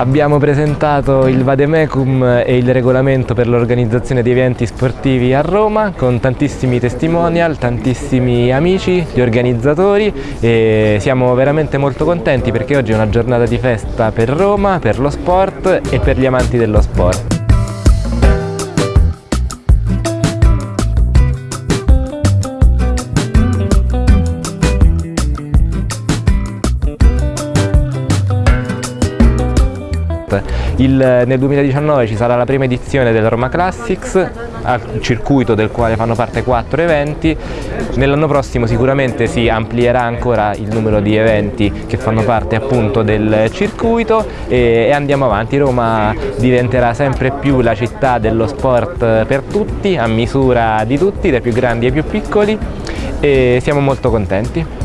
Abbiamo presentato il Vademecum e il regolamento per l'organizzazione di eventi sportivi a Roma con tantissimi testimonial, tantissimi amici, gli organizzatori e siamo veramente molto contenti perché oggi è una giornata di festa per Roma, per lo sport e per gli amanti dello sport. Il, nel 2019 ci sarà la prima edizione del Roma Classics, al circuito del quale fanno parte quattro eventi. Nell'anno prossimo sicuramente si amplierà ancora il numero di eventi che fanno parte appunto del circuito e, e andiamo avanti. Roma diventerà sempre più la città dello sport per tutti, a misura di tutti, dai più grandi ai più piccoli e siamo molto contenti.